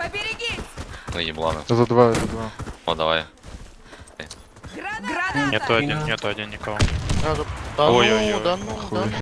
Поберегись! Ну ебланы. За два, за два. О, давай. Граната! Нету один, нету один никого. А, да- ну, Да Ой-ой-ой. ну, да ну, да ну.